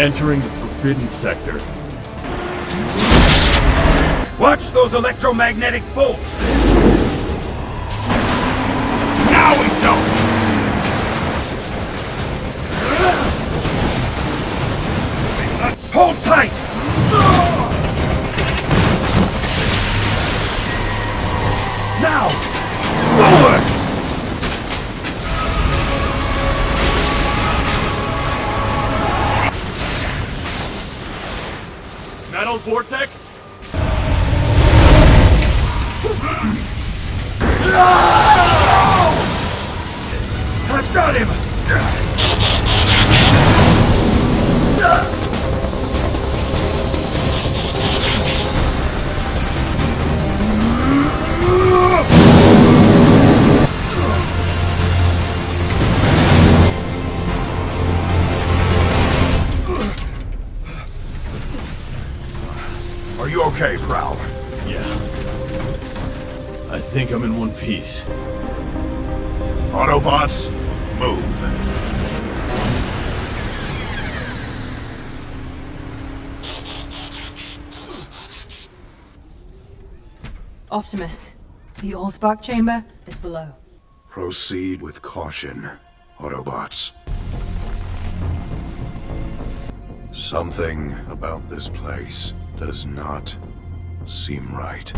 entering the Forbidden Sector. Watch those electromagnetic bolts! Metal Vortex? I've got him! Okay, Prowl? Yeah. I think I'm in one piece. Autobots, move. Optimus, the Allspark chamber is below. Proceed with caution, Autobots. Something about this place does not seem right.